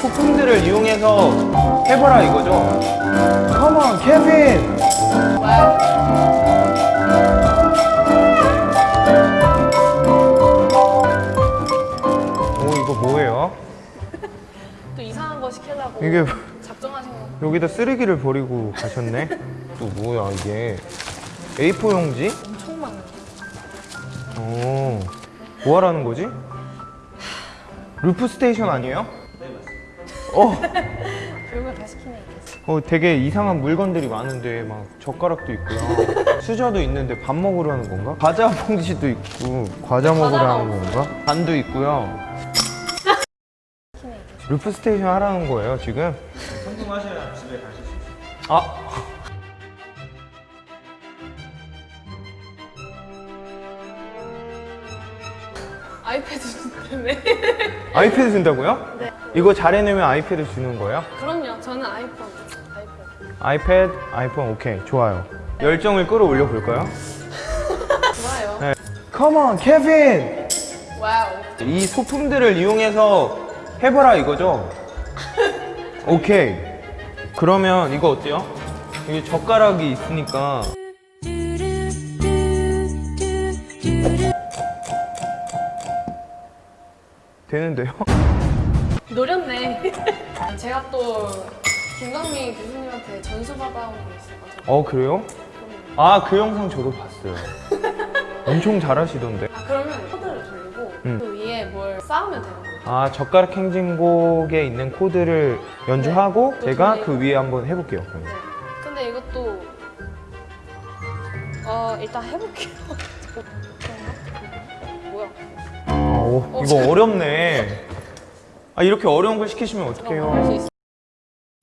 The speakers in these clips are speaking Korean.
소품들을 이용해서 해보라 이거죠? Come on, 케빈! 오 이거 뭐예요? 또 이상한 거 시키려고 이게 작정하신 거 여기다 쓰레기를 버리고 가셨네? 또 뭐야 이게 A4 용지? 엄청 많은데 어, 뭐 하라는 거지? loop station 아니에요? 어, 별걸 다 시키네 어 되게 이상한 물건들이 많은데 막 젓가락도 있고요 수저도 있는데 밥 먹으러 하는 건가? 과자 봉지도 있고 과자 먹으러 하는 건가? 반도 있고요 loop station 하라는 거예요 지금? 성공하셔야 집에 가실 수 있어요. 아 아이패드 때문에 아이패드 준다고요? 네. 이거 잘 해내면 아이패드 주는 거예요? 그럼요 저는 아이폰 아이폰 아이패드, 아이폰 오케이 좋아요 열정을 끌어올려 볼까요? 좋아요 네. Come on, 케빈! Wow 이 소품들을 이용해서 해보라 이거죠? 오케이 그러면 이거 어때요? 여기 젓가락이 있으니까 되는데요? 노렸네 제가 또 김광민 교수님한테 전수 받아온 게 있어가지고 어 그래요? 아 그 영상 저도 봤어요 엄청 잘하시던데 아 그러면 코드를 돌리고 음. 그 위에 뭘 쌓으면 되는 거예요 아 젓가락 행진곡에 있는 코드를 연주하고 네. 제가 또그 위에 한번 해볼게요 그러면. 네. 근데 이것도 어 일단 해볼게요? 뭐야 어, 어, 이거 잘- 어렵네 아 이렇게 어려운 걸 시키시면 어떡해요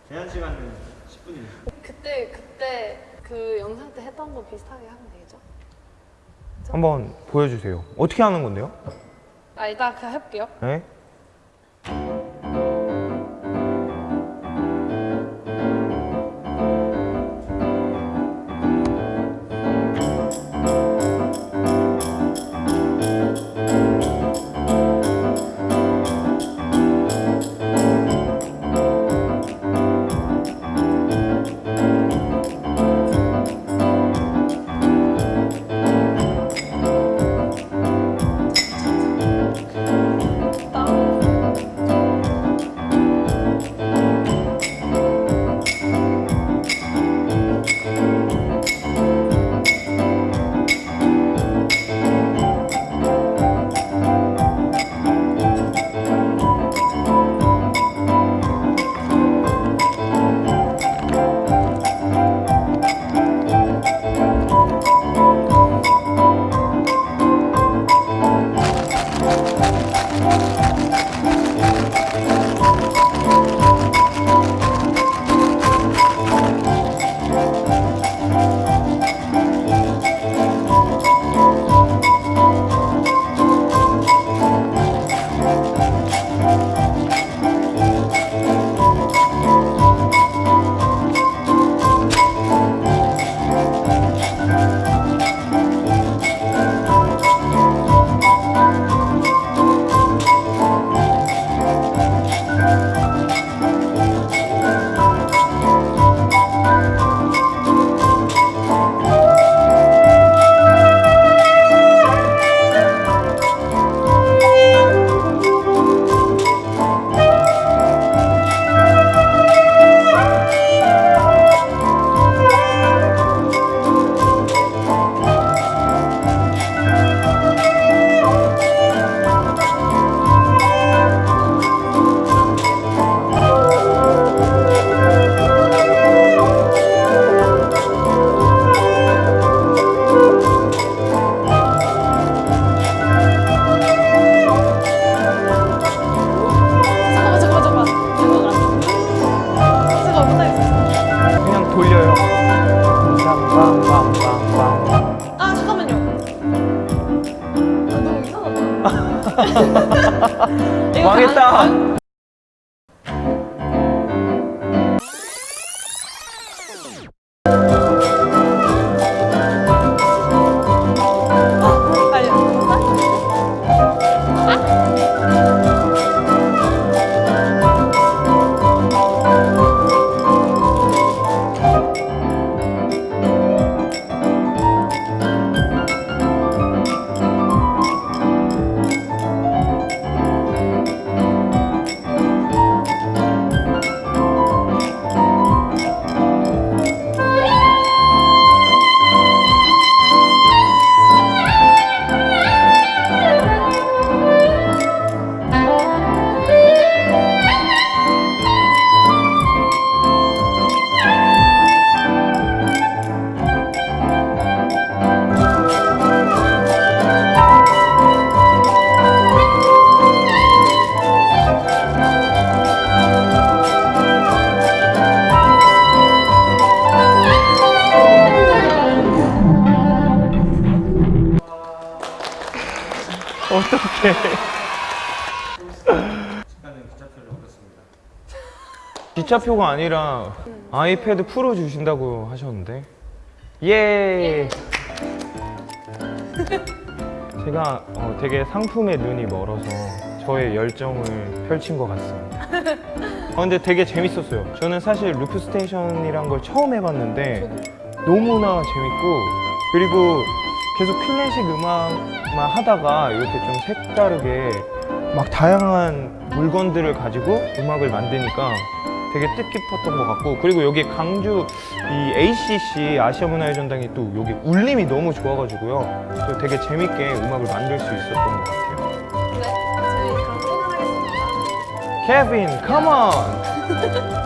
제한 시간은 10분입니다. 그때 그때 그 영상 때 했던 거 비슷하게 하면 되겠죠? 한번 보여주세요 어떻게 하는 건데요? 아 이따 그냥 해볼게요 네? 망했다. 시간은 기차표를 얻었습니다. 기차표가 아니라 아이패드 프로 주신다고 하셨는데. 예! 제가 어, 되게 상품에 눈이 멀어서 저의 열정을 펼친 것 같습니다. 아, 근데 되게 재밌었어요. 저는 사실 loop station이란 걸 처음 해봤는데 너무나 재밌고 그리고 계속 클래식 음악만 하다가 이렇게 좀 색다르게 막 다양한 물건들을 가지고 음악을 만드니까 되게 뜻깊었던 것 같고 그리고 여기 강주 이 ACC 아시아 문화의 전당이 또 여기 울림이 너무 좋아가지고요. 또 되게 재밌게 음악을 만들 수 있었던 것 같아요. 네, 저희 그럼 퇴근하겠습니다. 케빈 컴온